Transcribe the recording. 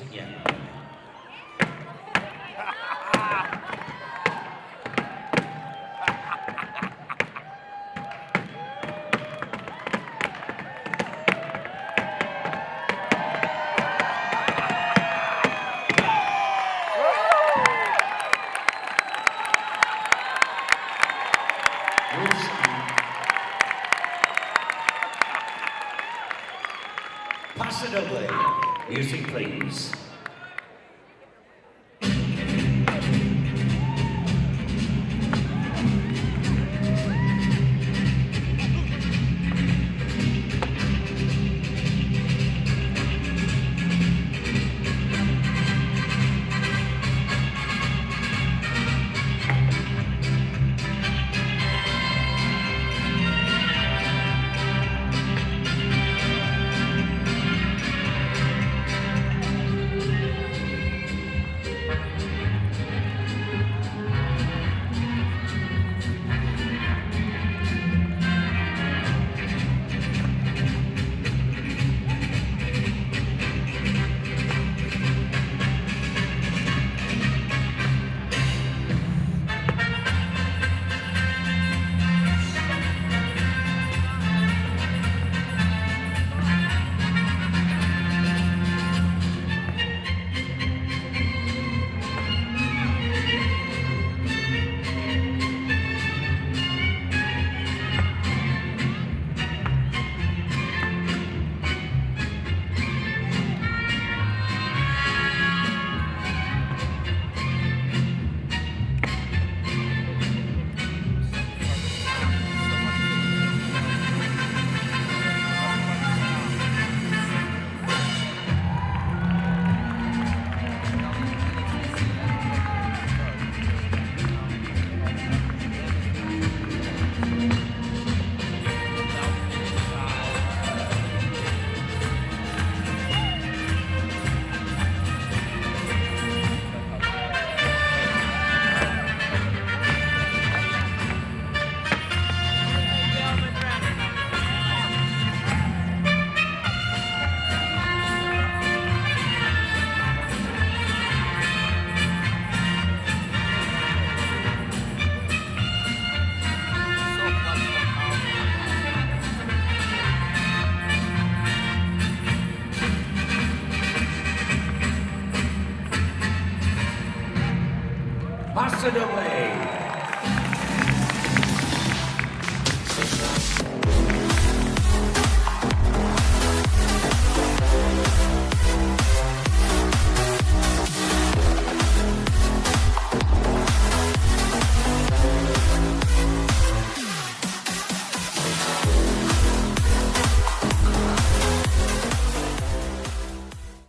once again. Music, please. pass it away.